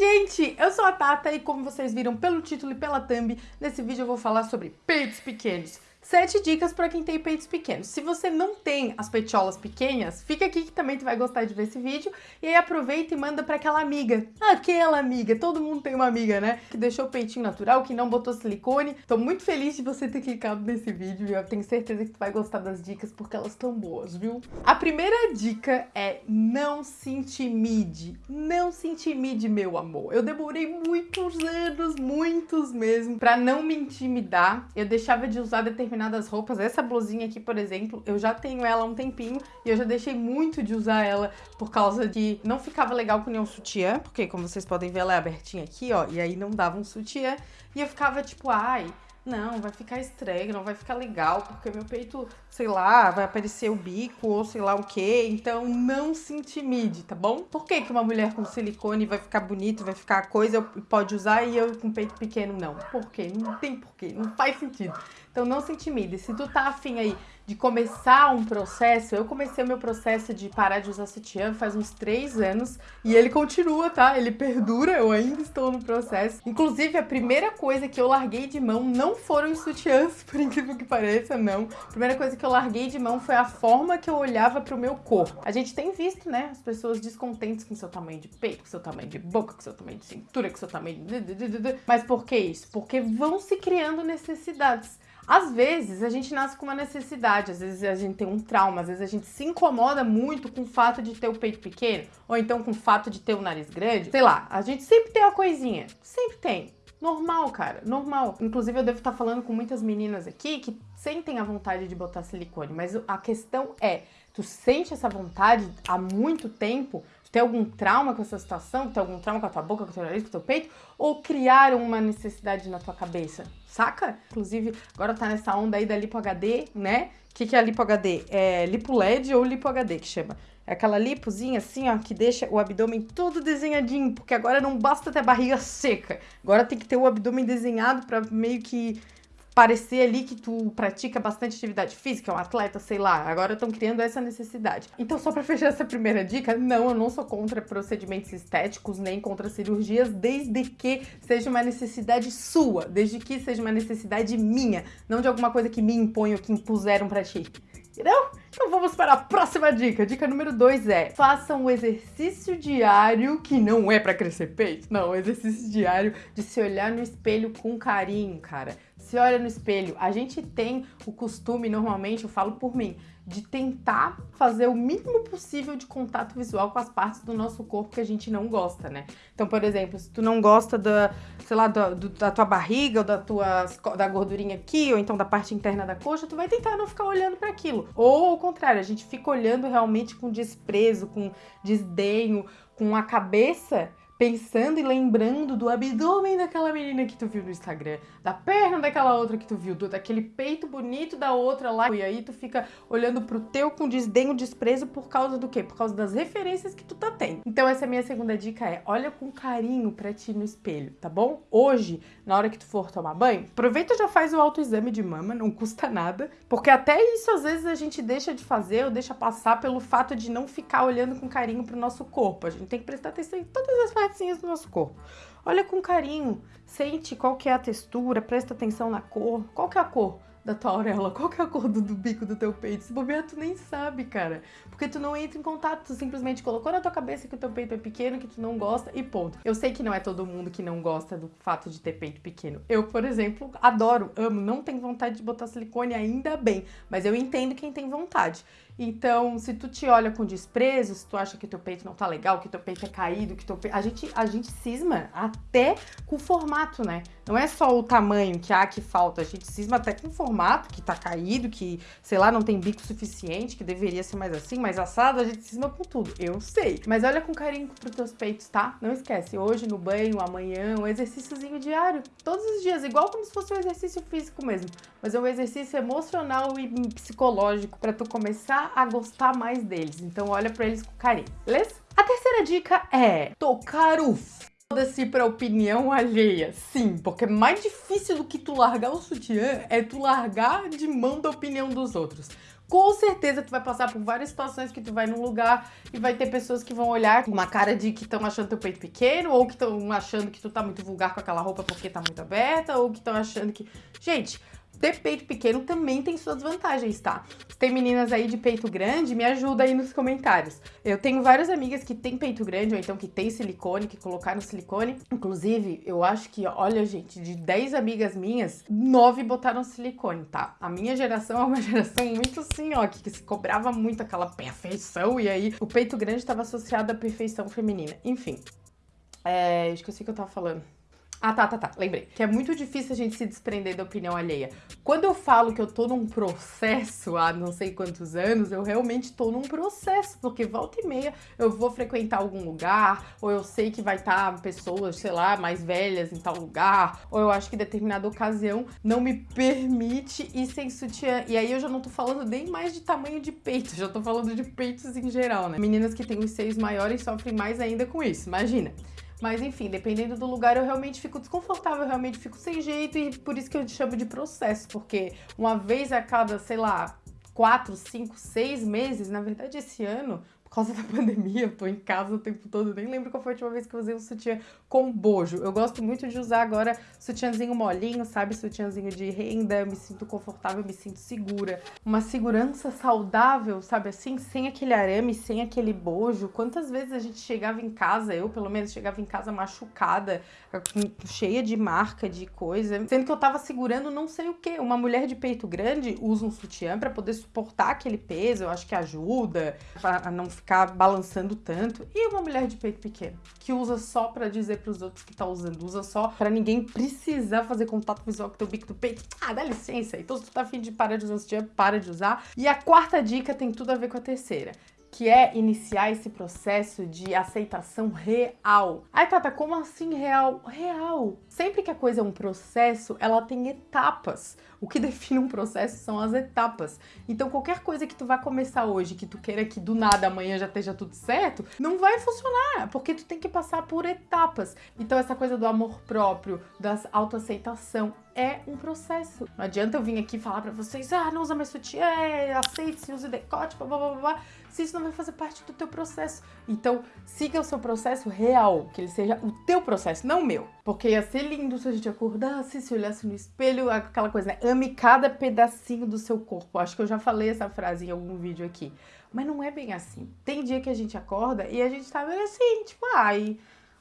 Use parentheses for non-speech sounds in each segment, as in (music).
gente! Eu sou a Tata e como vocês viram pelo título e pela thumb, nesse vídeo eu vou falar sobre peitos pequenos. Sete dicas para quem tem peitos pequenos. Se você não tem as peitiolas pequenas, fica aqui que também tu vai gostar de ver esse vídeo. E aí aproveita e manda para aquela amiga. Aquela amiga, todo mundo tem uma amiga, né? Que deixou o peitinho natural, que não botou silicone. Tô muito feliz de você ter clicado nesse vídeo eu tenho certeza que tu vai gostar das dicas porque elas estão boas, viu? A primeira dica é não se intimide. Não se intimide, meu amor. Eu demorei muitos anos, muitos mesmo, para não me intimidar. Eu deixava de usar determinados determinadas roupas. Essa blusinha aqui, por exemplo, eu já tenho ela há um tempinho e eu já deixei muito de usar ela por causa de não ficava legal com nenhum sutiã, porque como vocês podem ver, ela é abertinha aqui, ó, e aí não dava um sutiã. E eu ficava tipo, ai, não, vai ficar estranho, não vai ficar legal, porque meu peito, sei lá, vai aparecer o bico ou sei lá o que. Então não se intimide, tá bom? Por que, que uma mulher com silicone vai ficar bonito, vai ficar coisa, pode usar e eu com peito pequeno não? Por quê? Não tem porquê, não faz sentido. Então não se intimide. Se tu tá afim aí de começar um processo, eu comecei o meu processo de parar de usar sutiã faz uns três anos e ele continua, tá? Ele perdura, eu ainda estou no processo. Inclusive, a primeira coisa que eu larguei de mão não foram os sutiãs, (laughs) por incrível que pareça, não. A primeira coisa que eu larguei de mão foi a forma que eu olhava pro meu corpo. A gente tem visto, né, as pessoas descontentes com seu tamanho de peito, com seu tamanho de boca, com seu tamanho de cintura, com seu tamanho de... Mas por que isso? Porque vão se criando necessidades. Às vezes a gente nasce com uma necessidade, às vezes a gente tem um trauma, às vezes a gente se incomoda muito com o fato de ter o peito pequeno, ou então com o fato de ter o nariz grande. Sei lá, a gente sempre tem uma coisinha, sempre tem. Normal, cara, normal. Inclusive, eu devo estar falando com muitas meninas aqui que sentem a vontade de botar silicone, mas a questão é, tu sente essa vontade há muito tempo, tem algum trauma com essa situação, tu tem algum trauma com a tua boca, com o teu nariz, com o teu peito, ou criaram uma necessidade na tua cabeça, saca? Inclusive, agora tá nessa onda aí da Lipo HD, né? O que, que é a Lipo HD? É Lipo LED ou Lipo HD que chama? É aquela lipozinha assim, ó, que deixa o abdômen todo desenhadinho, porque agora não basta ter barriga seca. Agora tem que ter o abdômen desenhado para meio que parecer ali que tu pratica bastante atividade física, é um atleta, sei lá. Agora estão criando essa necessidade. Então, só para (laughs) fechar essa primeira dica, não, eu não sou contra procedimentos estéticos, nem contra cirurgias, desde que seja uma necessidade sua, desde que seja uma necessidade minha, não de alguma coisa que me impõe ou que impuseram para ti. Entendeu? Então vamos para a próxima dica. Dica número 2 é: faça um exercício diário que não é para crescer peito. Não, exercício diário de se olhar no espelho com carinho, cara. Se olha no espelho. A gente tem o costume, normalmente, eu falo por mim, de tentar fazer o mínimo possível de contato visual com as partes do nosso corpo que a gente não gosta, né? Então, por exemplo, se tu não gosta da, sei lá, da, do, da tua barriga ou da tua da gordurinha aqui, ou então da parte interna da coxa, tu vai tentar não ficar olhando para aquilo. Ou ao contrário, a gente fica olhando realmente com desprezo, com desdenho, com a cabeça pensando e lembrando do abdômen daquela menina que tu viu no Instagram, da perna daquela outra que tu viu, do, daquele peito bonito da outra lá, e aí tu fica olhando pro teu com desdenho, desprezo por causa do quê? Por causa das referências que tu tá tendo. Então essa é minha segunda dica é, olha com carinho pra ti no espelho, tá bom? Hoje, na hora que tu for tomar banho, aproveita e já faz o autoexame de mama, não custa nada, porque até isso às vezes a gente deixa de fazer ou deixa passar pelo fato de não ficar olhando com carinho pro nosso corpo. A gente tem que prestar atenção em todas as partezinhas do nosso corpo. Olha com carinho, sente qual que é a textura, presta atenção na cor. Qual que é a cor? Da tua auréola, qual que é a cor do, do, bico do teu peito? Se bobear, tu nem sabe, cara. Porque tu não entra em contato, tu simplesmente colocou na tua cabeça que o teu peito é pequeno, que tu não gosta e ponto. Eu sei que não é todo mundo que não gosta do fato de ter peito pequeno. Eu, por exemplo, adoro, amo, não tenho vontade de botar silicone ainda bem, mas eu entendo quem tem vontade. Então, se tu te olha com desprezo, se tu acha que teu peito não tá legal, que teu peito é caído, que teu peito... A gente, a gente cisma até com o formato, né? Não é só o tamanho que há que falta, a gente cisma até com o formato que tá caído, que, sei lá, não tem bico suficiente, que deveria ser mais assim, mais assado, a gente cisma com tudo. Eu sei. Mas olha com carinho pros teus peitos, tá? Não esquece, hoje no banho, amanhã, um exercíciozinho diário, todos os dias, igual como se fosse um exercício físico mesmo, mas é um exercício emocional e psicológico para tu começar a gostar mais deles. Então olha para eles com carinho, beleza? A terceira dica é tocar o foda-se pra opinião alheia. Sim, porque mais difícil do que tu largar o sutiã é tu largar de mão da opinião dos outros. com certeza tu vai passar por várias situações que tu vai num lugar e vai ter pessoas que vão olhar com uma cara de que estão achando teu peito pequeno, ou que estão achando que tu tá muito vulgar com aquela roupa porque tá muito aberta, ou que estão achando que. Gente, ter peito pequeno também tem suas vantagens, tá? tem meninas aí de peito grande, me ajuda aí nos comentários. Eu tenho várias amigas que têm peito grande, ou então que tem silicone, que colocaram silicone. Inclusive, eu acho que, olha, gente, de 10 amigas minhas, 9 botaram silicone, tá? A minha geração é uma (laughs) geração muito assim, ó, que, que se cobrava muito aquela perfeição, e aí o peito grande estava associado à perfeição feminina. Enfim, é, esqueci o que eu tava falando. Ah, tá, tá, tá. Lembrei. Que é muito difícil a gente se desprender da opinião alheia. Quando eu falo que eu tô num processo há não sei quantos anos, eu realmente tô num processo. Porque volta e meia eu vou frequentar algum lugar, ou eu sei que vai estar tá pessoas, sei lá, mais velhas em tal lugar, ou eu acho que determinada ocasião não me permite ir sem sutiã. E aí eu já não tô falando nem mais de tamanho de peito, já tô falando de peitos em geral, né? Meninas que têm os seios maiores sofrem mais ainda com isso, imagina. Mas enfim, dependendo do lugar, eu realmente fico desconfortável, eu realmente fico sem jeito e por isso que eu chamo de processo, porque uma vez a cada, sei lá, quatro, cinco, seis meses, na verdade esse ano, por causa (laughs) da pandemia, eu tô em casa o tempo todo, nem lembro qual foi a última vez que eu usei um sutiã com bojo. Eu gosto muito de usar agora sutiãzinho molinho, sabe? Sutiãzinho de renda, me sinto confortável, me sinto segura. Uma segurança saudável, sabe assim? Sem aquele arame, sem aquele bojo. Quantas vezes a gente chegava em casa, eu pelo menos chegava em casa machucada, cheia de marca, de coisa, sendo que eu tava segurando não sei o que. Uma mulher de peito grande usa um sutiã para poder suportar aquele peso, eu acho que ajuda a não ficar balançando tanto. E uma mulher de peito pequeno, que usa só para dizer para os outros que tá usando, usa só para ninguém precisar fazer contato visual com teu bico do peito. Ah, dá licença. Então se tu tá afim de parar de usar sutiã, para de usar. E a quarta dica tem tudo a ver com a terceira que é iniciar esse processo de aceitação real. Ai, Tata, como assim real? Real. Sempre que a coisa é um processo, ela tem etapas. O que (laughs) define um processo são as etapas. Então, qualquer coisa que tu vai começar hoje, que tu queira que do nada amanhã já esteja tudo certo, não vai funcionar, porque tu tem que passar por etapas. Então, essa coisa do amor próprio, da autoaceitação, é um processo. Não adianta eu vir aqui falar pra vocês, ah, não usa mais sutiã, aceite-se, use decote, blá, blá, blá, blá, se isso não vai fazer parte do teu processo. Então, siga o seu processo real, que ele seja o teu processo, não o meu. Porque ia ser lindo se a gente acordasse, se olhasse no espelho, aquela coisa, né? Ame cada pedacinho do seu corpo. Acho que eu já falei essa frase em algum vídeo aqui. Mas não é bem assim. Tem dia que a gente acorda e a gente tá meio assim, tipo, ai...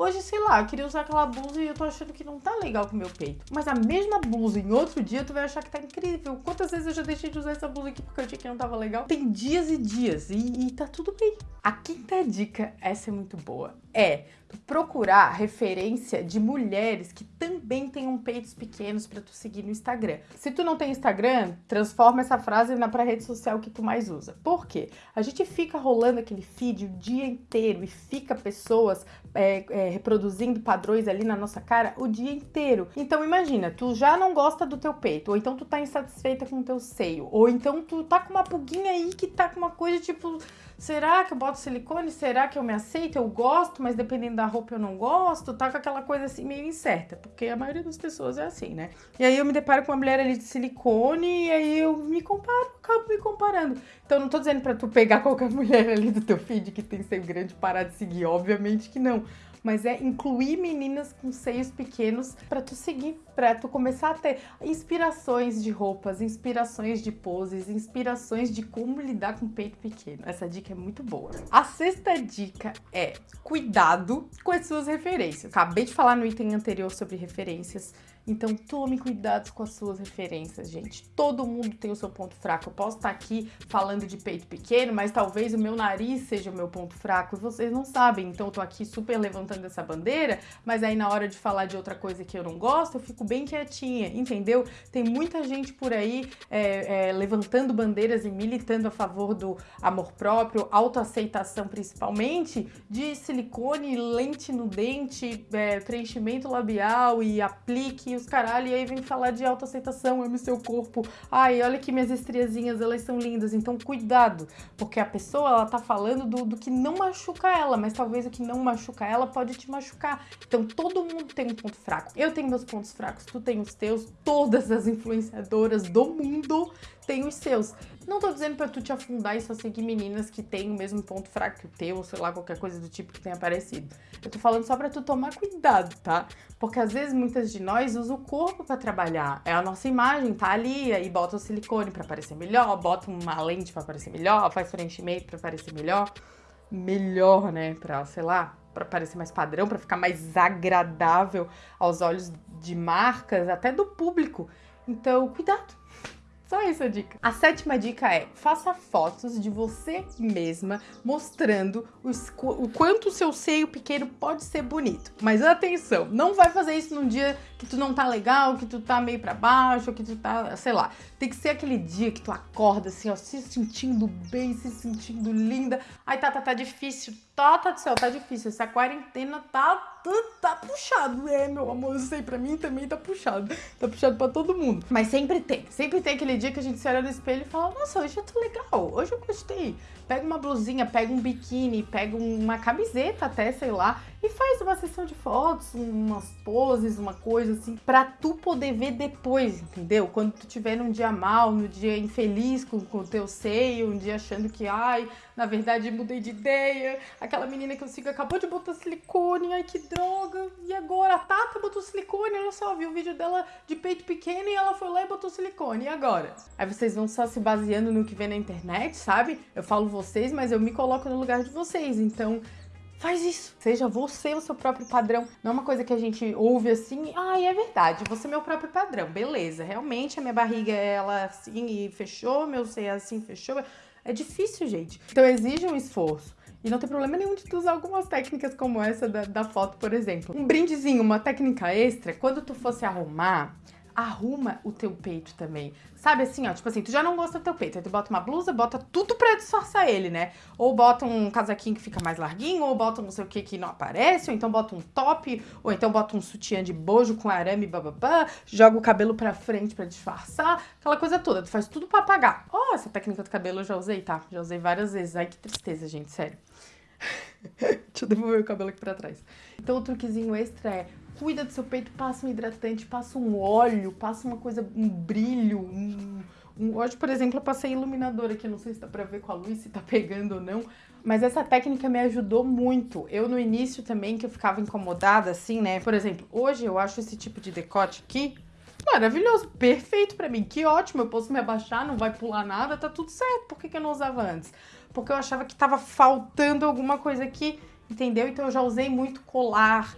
Hoje, sei lá, queria usar aquela blusa e eu tô achando que não tá legal com o meu peito. Mas a mesma blusa em outro dia tu vai achar que tá incrível. Quantas vezes eu já deixei de usar essa blusa aqui porque eu achei que não tava legal? Tem dias e dias e, e tá tudo bem. A quinta dica, essa é muito boa, é procurar referência de mulheres que também tenham peitos pequenos para tu seguir no Instagram. Se tu não tem Instagram, transforma essa frase na pra rede social que tu mais usa. Por quê? A gente fica rolando aquele feed o dia inteiro e fica pessoas é, é, reproduzindo padrões ali na nossa cara o dia inteiro. Então imagina, tu já não gosta do teu peito, ou então tu tá insatisfeita com o teu seio, ou então tu tá com uma pulguinha aí que tá com uma coisa tipo será que eu boto silicone? Será que eu me aceito? Eu gosto, mas dependendo da roupa eu não gosto. Tá com aquela coisa assim meio incerta, porque a maioria das pessoas é assim, né? E aí eu me deparo com uma mulher ali de silicone e aí eu me comparo, acabo me comparando. Então não tô dizendo pra tu pegar qualquer (laughs) mulher ali do teu feed que tem seio grande e parar de seguir, obviamente que não mas é incluir meninas com seios pequenos para tu seguir, para tu começar a ter inspirações de roupas, inspirações de poses, inspirações de como lidar com peito pequeno. Essa dica é muito boa. A sexta dica é cuidado com as suas referências. Acabei de falar no item anterior sobre referências. Então tome cuidado com as suas referências, gente. Todo mundo tem o seu ponto fraco. Eu posso estar aqui falando de peito pequeno, mas talvez o meu nariz seja o meu ponto fraco e vocês não sabem. Então eu tô aqui super levantando essa bandeira, mas aí na hora de falar de outra coisa que eu não gosto, eu fico bem quietinha, entendeu? Tem muita gente por aí é, é, levantando bandeiras e militando a favor do amor próprio, autoaceitação principalmente, de silicone, lente no dente, é, preenchimento labial e aplique os caralho, e aí vem falar de autoaceitação, ame seu corpo. Ai, olha que minhas estriazinhas, elas são lindas. Então, cuidado, porque a pessoa, ela tá falando do, do que não machuca ela, mas talvez o que não machuca ela pode te machucar. Então todo mundo tem um ponto fraco. Eu tenho meus pontos fracos, tu tem os teus, todas as influenciadoras do mundo têm os seus. Não tô dizendo pra tu te afundar e só seguir meninas que têm o mesmo ponto fraco que o teu, ou sei lá, qualquer coisa do tipo que tenha aparecido. Eu tô falando só pra tu tomar cuidado, tá? Porque às vezes muitas de nós usam o corpo pra trabalhar. É a nossa imagem, tá ali, aí bota o silicone pra parecer melhor, bota uma lente pra parecer melhor, faz preenchimento pra parecer melhor. Melhor, né? Pra, sei lá, para parecer mais padrão, para ficar mais agradável aos olhos de marcas, até do público. Então, cuidado. Só essa dica. A sétima dica é, faça fotos de você mesma mostrando os, o quanto o seu seio pequeno pode ser bonito. Mas atenção, não vai fazer isso num dia que tu não tá legal, que tu tá meio pra baixo, que tu tá, sei lá. Tem que ser aquele dia que tu acorda assim, ó, se sentindo bem, se sentindo linda. Ai, tá, tá, tá difícil. Tá, tá do céu, tá difícil. Essa quarentena tá, tá, tá puxado. É, meu amor, eu sei, pra mim também tá puxado. Tá puxado pra todo mundo. Mas sempre tem, sempre tem aquele dia que a gente se olha no espelho e fala, nossa, hoje eu tô legal, hoje eu gostei. Pega uma blusinha, pega um biquíni, pega uma camiseta até, sei lá, e faz uma sessão de fotos, umas poses, uma coisa assim, pra tu poder ver depois, entendeu? Quando tu tiver num dia mal, no dia infeliz com o teu seio, um dia achando que, ai, na verdade mudei de ideia, aquela menina que eu sigo acabou de botar silicone, ai que droga, e agora? A Tata botou silicone, olha só, viu o vídeo dela de peito pequeno e ela foi lá e botou silicone, e agora? Aí vocês vão só se baseando no que vê na internet, sabe? Eu falo vocês, mas eu me coloco no lugar de vocês, então Faz isso. Seja você o seu próprio padrão. Não é uma coisa que a gente ouve assim, ah, é verdade, você é meu próprio padrão. Beleza, realmente a minha barriga é ela assim e fechou, meu seio é assim, fechou. É difícil, gente. Então exige um esforço. E não tem problema nenhum de tu usar algumas técnicas como essa da, da foto, por exemplo. Um brindezinho, uma técnica extra, quando tu fosse arrumar, arruma o teu peito também. Sabe assim, ó, tipo assim, tu já não gosta do teu peito, aí tu bota uma blusa, bota tudo pra disfarçar ele, né? Ou bota um casaquinho que fica mais larguinho, ou bota um não sei o que que não aparece, ou então bota um top, ou então bota um sutiã de bojo com arame, bababá, joga o cabelo pra frente pra disfarçar, aquela coisa toda, tu faz tudo pra apagar. Ó, oh, essa técnica do cabelo eu já usei, tá? Já usei várias vezes, ai que tristeza, gente, sério. (laughs) Deixa eu devolver o cabelo aqui pra trás. Então o truquezinho extra é cuida do seu peito, passa um hidratante, passa um óleo, passa uma coisa, um brilho, um. Hoje, por exemplo, eu passei iluminador aqui, não sei se dá pra ver com a luz, se tá pegando ou não, mas essa técnica me ajudou muito. Eu no início também, que eu ficava incomodada assim, né? Por exemplo, hoje eu acho esse tipo de decote aqui maravilhoso, perfeito pra mim, que ótimo, eu posso me abaixar, não vai pular nada, tá tudo certo. Por que, que eu não usava antes? Porque eu achava que tava faltando alguma coisa aqui entendeu? Então eu já usei muito colar,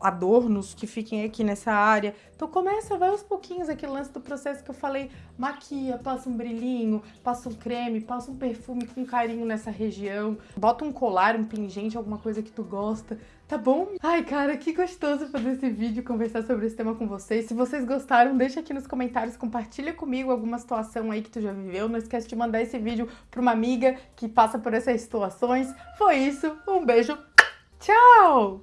adornos que fiquem aqui nessa área. Então começa, vai aos pouquinhos aquele lance do processo que eu falei, maquia, passa um brilhinho, passa um creme, passa um perfume com carinho nessa região, bota um colar, um pingente, alguma coisa que tu gosta, tá bom? Ai, cara, que gostoso fazer esse vídeo, conversar sobre esse tema com vocês. Se vocês gostaram, deixa aqui nos comentários, compartilha comigo alguma situação aí que tu já viveu. Não esquece de mandar esse vídeo pra uma amiga que passa por essas situações. Foi isso, um beijo, tchau!